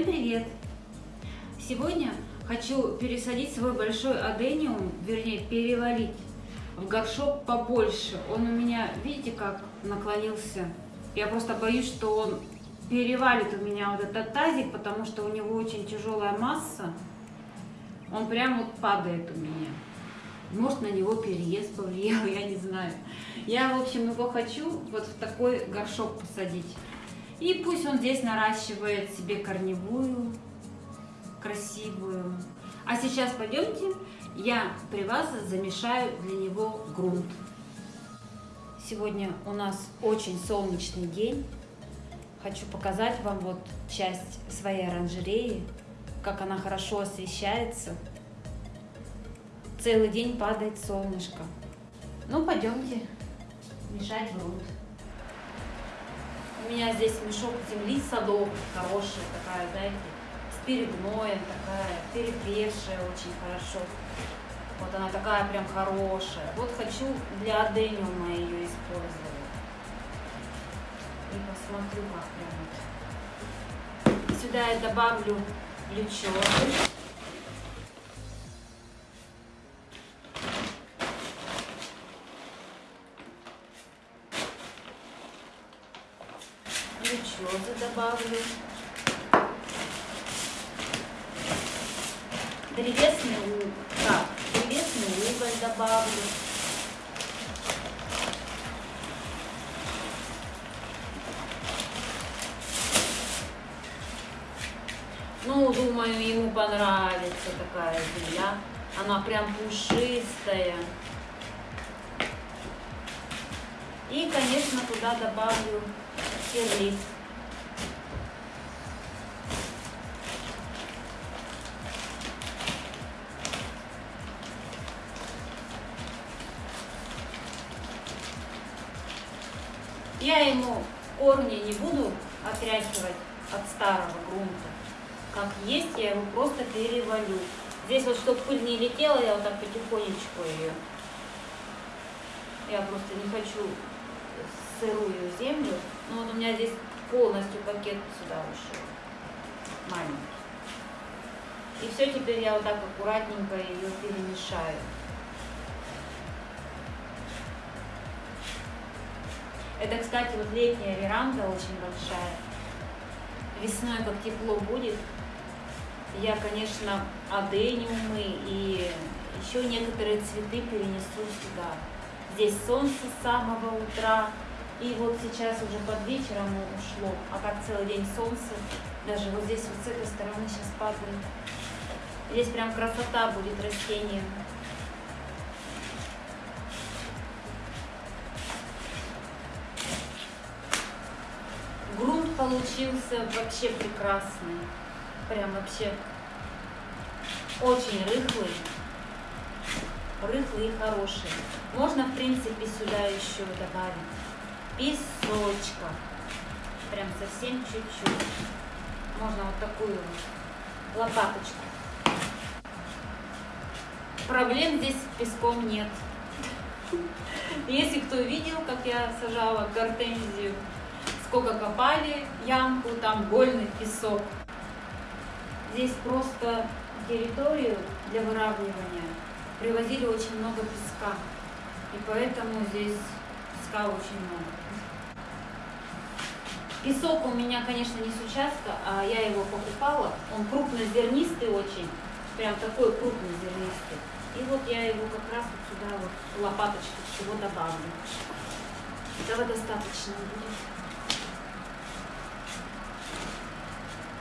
Всем привет! Сегодня хочу пересадить свой большой адениум, вернее перевалить в горшок побольше. Он у меня, видите, как наклонился. Я просто боюсь, что он перевалит у меня вот этот тазик, потому что у него очень тяжелая масса. Он прям вот падает у меня. Может, на него переезд повлиял, я не знаю. Я, в общем, его хочу вот в такой горшок посадить. И пусть он здесь наращивает себе корневую, красивую. А сейчас пойдемте, я при вас замешаю для него грунт. Сегодня у нас очень солнечный день. Хочу показать вам вот часть своей оранжереи, как она хорошо освещается. Целый день падает солнышко. Ну, пойдемте мешать грунт. У меня здесь мешок земли садов, хорошая такая, знаете, с перегноем такая, перепревшая очень хорошо. Вот она такая прям хорошая. Вот хочу для адениума ее использовать. И посмотрю, как прям. Сюда я добавлю лючок. Добавлю. Древесный, так, древесный уголь добавлю. Ну, думаю, ему понравится такая земля. Она прям пушистая. И, конечно, туда добавлю сирлист. Я ему корни не буду отряхивать от старого грунта. Как есть, я его просто перевалю. Здесь вот, чтобы пыль не летела, я вот так потихонечку ее. Я просто не хочу сырую землю. Но вот у меня здесь полностью пакет сюда ушел. Маленький. И все, теперь я вот так аккуратненько ее перемешаю. Это, кстати, вот летняя веранда очень большая. Весной, как тепло будет, я, конечно, адениумы и еще некоторые цветы перенесу сюда. Здесь солнце с самого утра, и вот сейчас уже под вечером ушло, а так целый день солнце. Даже вот здесь вот с этой стороны сейчас падает. Здесь прям красота будет растением. Получился вообще прекрасный. Прям вообще очень рыхлый. Рыхлый и хороший. Можно, в принципе, сюда еще добавить песочка. Прям совсем чуть-чуть. Можно вот такую вот лопаточку. Проблем здесь с песком нет. Если кто видел, как я сажала гортензию, сколько копали ямку, там гольный песок. Здесь просто территорию для выравнивания привозили очень много песка. И поэтому здесь песка очень много. Песок у меня, конечно, не с участка, а я его покупала. Он крупнозернистый очень, прям такой крупнозернистый. И вот я его как раз вот сюда вот лопаточку всего добавлю. Этого достаточно будет.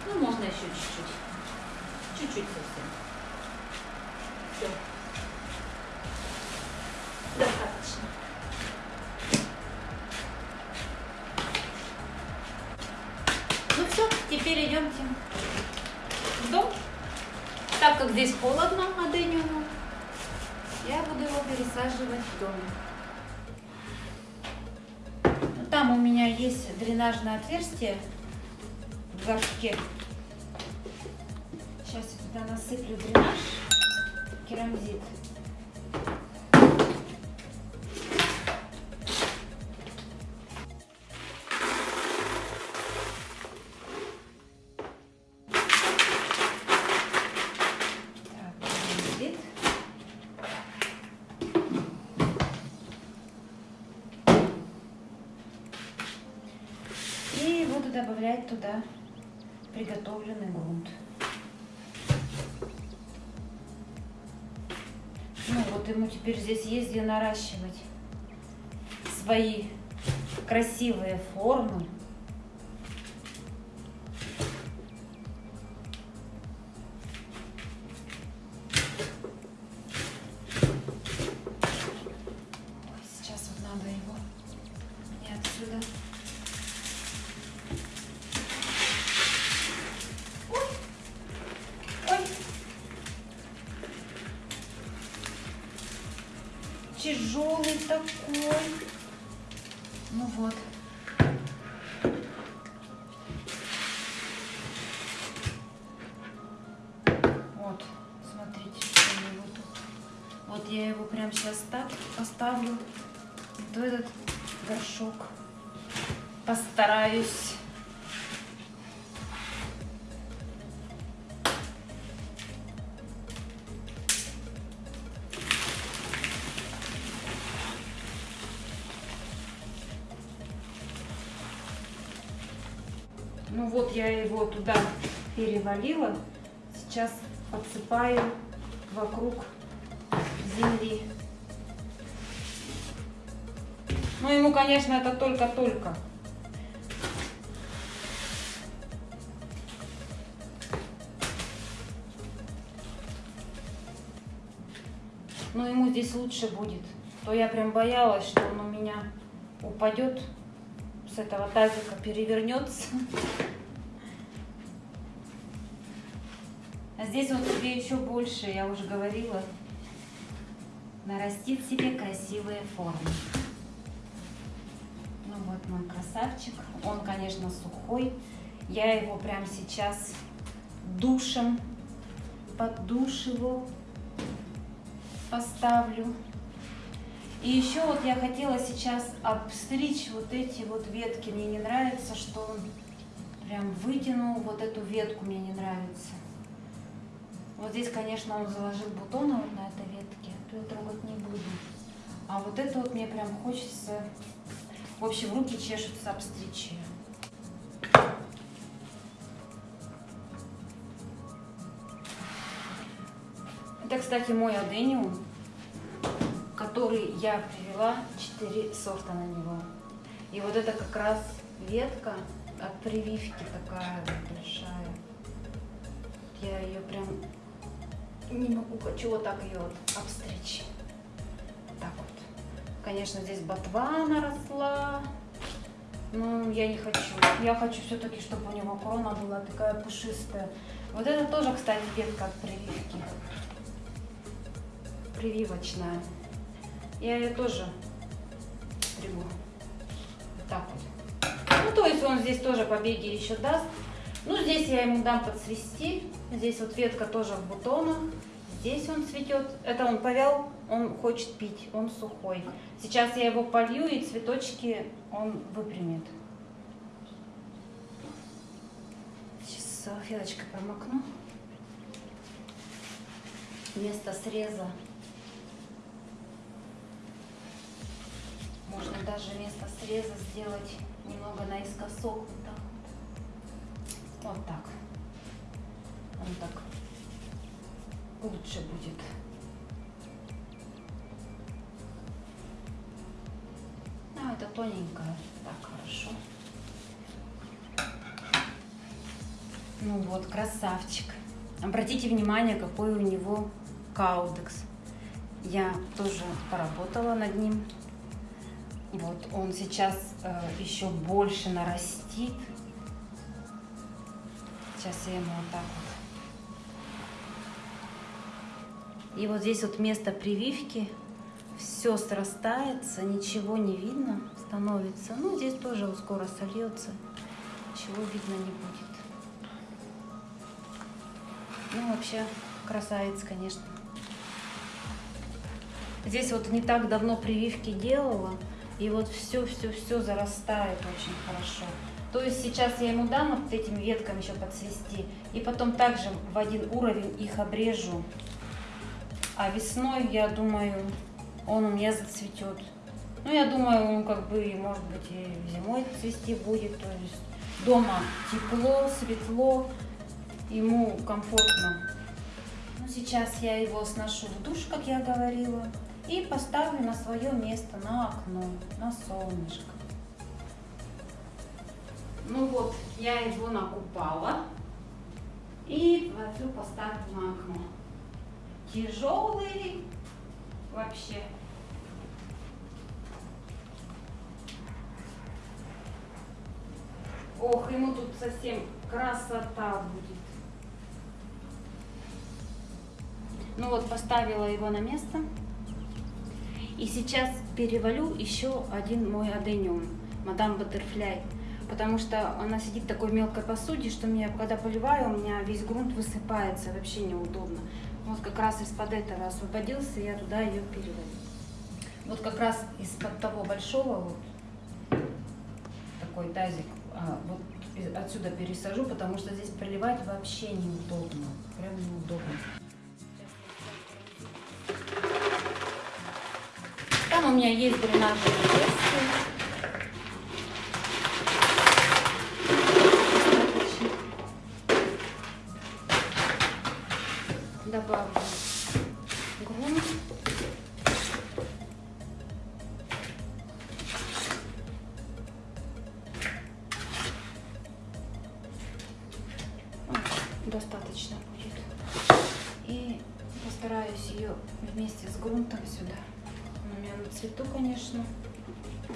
Ну, можно еще чуть-чуть. Чуть-чуть совсем. Все. Достаточно. Ну все, теперь идемте в дом. Так как здесь холодно адениуму, я буду его пересаживать в доме. Там у меня есть дренажное отверстие в горшке. Сейчас я туда насыплю дренаж, керамзит. добавлять туда приготовленный грунт. Вот ему теперь здесь есть где наращивать свои красивые формы. Тяжелый такой. Ну вот. Вот, смотрите, что у него тут. Вот я его прям сейчас так поставлю. Вот этот горшок. Постараюсь я его туда перевалила. Сейчас подсыпаю вокруг земли. Ну ему, конечно, это только-только. Но ему здесь лучше будет. То я прям боялась, что он у меня упадет с этого тазика, перевернется. Здесь он себе еще больше, я уже говорила, нарастит себе красивые формы. Ну вот мой красавчик. Он, конечно, сухой. Я его прямо сейчас душем под душ его поставлю. И еще вот я хотела сейчас обстричь вот эти вот ветки. Мне не нравится, что он прям вытянул вот эту ветку, мне не нравится. Вот здесь, конечно, он заложил бутоны вот на этой ветке, то я трогать не буду. А вот это вот мне прям хочется, в общем, руки чешутся обстричь ее. Это, кстати, мой адениум, который я привела 4 сорта на него. И вот это как раз ветка от прививки такая большая. Я ее прям не могу, вот так ее обстричь. Так вот. Конечно, здесь ботва наросла. Но я не хочу. Я хочу все-таки, чтобы у него крона была такая пушистая. Вот это тоже, кстати, ветка от прививки. Прививочная. Я ее тоже стригу. Так вот. Ну, то есть он здесь тоже побеги еще даст. Ну, здесь я ему дам подсвести. Здесь вот ветка тоже в бутонах. Здесь он цветет. Это он повял, он хочет пить, он сухой. Сейчас я его полью, и цветочки он выпрямит. Сейчас салфеточкой промокну. Место среза. Можно даже место среза сделать немного наискосок. Вот так. Вот так. Он так лучше будет. А, это тоненькое. Так, хорошо. Ну вот, красавчик. Обратите внимание, какой у него каудекс. Я тоже поработала над ним. Вот он сейчас э, еще больше нарастит. Сейчас я ему вот так вот. И вот здесь вот место прививки. Все срастается, ничего не видно становится. Ну, здесь тоже скоро сольется. Ничего видно не будет. Ну, вообще, красавец, конечно. Здесь вот не так давно прививки делала. И вот все-все-все зарастает очень хорошо. То есть сейчас я ему дам вот этими ветками еще подсвести. И потом также в один уровень их обрежу. А весной, я думаю, он у меня зацветет. Ну, я думаю, он как бы, может быть, и зимой цвести будет. То есть дома тепло, светло, ему комфортно. Ну, сейчас я его сношу в душ, как я говорила, и поставлю на свое место, на окно, на солнышко. Ну вот, я его накупала и возлю поставлю на окно. Тяжелый вообще. Ох, ему тут совсем красота будет. Ну вот, поставила его на место. И сейчас перевалю еще один мой адениум, мадам Баттерфляй. Потому что она сидит в такой мелкой посуде, что меня, когда поливаю, у меня весь грунт высыпается, вообще неудобно. Вот как раз из-под этого освободился, я туда ее перевалю. Вот как раз из-под того большого вот такой тазик а, вот отсюда пересажу, потому что здесь проливать вообще неудобно. Прям неудобно. Там у меня есть дренажные жесты. Достаточно будет. И постараюсь ее вместе с грунтом сюда. У меня на цвету, конечно.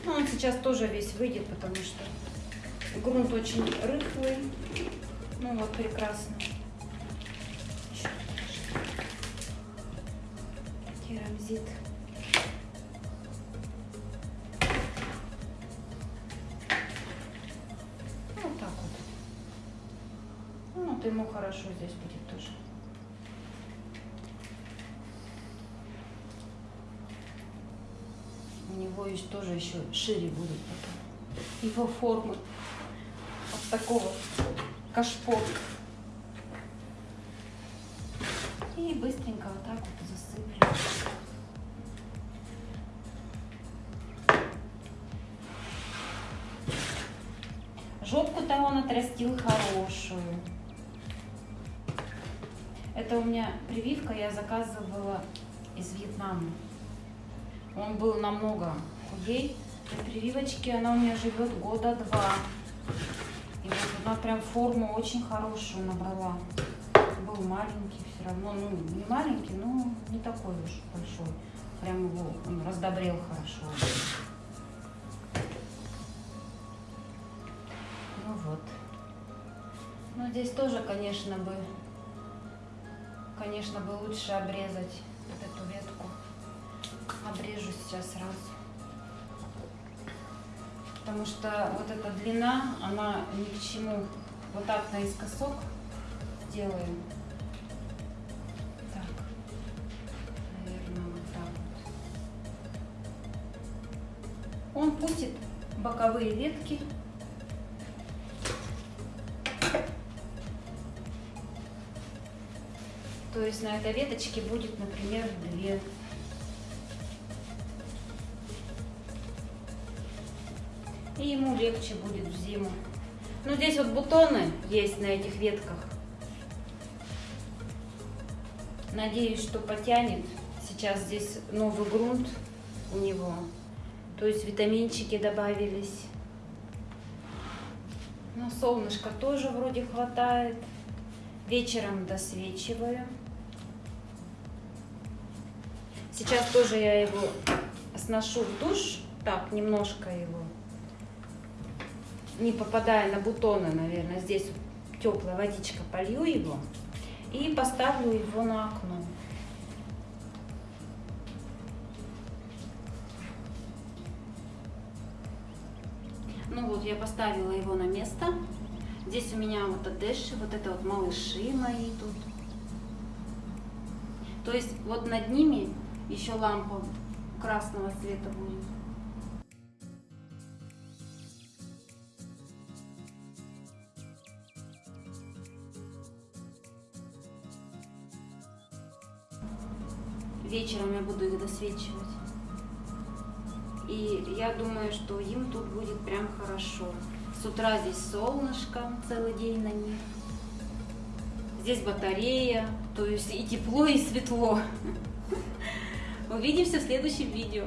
Но он сейчас тоже весь выйдет, потому что грунт очень рыхлый. Ну вот, прекрасно. Керамзит. Вот ему хорошо здесь будет тоже. У него есть тоже еще шире будут потом его формы. Вот такого кашпо. И быстренько вот так вот засыплю. Жопку-то он отрастил хорошую. Это у меня прививка, я заказывала из Вьетнама. Он был намного худей. При прививочке она у меня живет года два. И вот она прям форму очень хорошую набрала. Был маленький все равно, ну не маленький, но не такой уж большой. Прям его он раздобрел хорошо. Ну вот. Ну здесь тоже, конечно, бы конечно, бы лучше обрезать вот эту ветку. Обрежу сейчас сразу. Потому что вот эта длина, она ни к чему. Вот так наискосок сделаем. Так. Наверное, вот так вот. Он пустит боковые ветки То есть на этой веточке будет, например, две. И ему легче будет в зиму. Ну, здесь вот бутоны есть на этих ветках. Надеюсь, что потянет. Сейчас здесь новый грунт у него. То есть витаминчики добавились. Но солнышко тоже вроде хватает. Вечером досвечиваю. Сейчас тоже я его сношу в душ, так, немножко его, не попадая на бутоны, наверное, здесь теплая водичка, полью его и поставлю его на окно. Ну вот, я поставила его на место. Здесь у меня вот адеши, вот это вот малыши мои тут. То есть вот над ними еще лампа красного цвета будет. Вечером я буду их досвечивать. И я думаю, что им тут будет прям хорошо. С утра здесь солнышко целый день на них. Здесь батарея, то есть и тепло, и светло. Увидимся в следующем видео.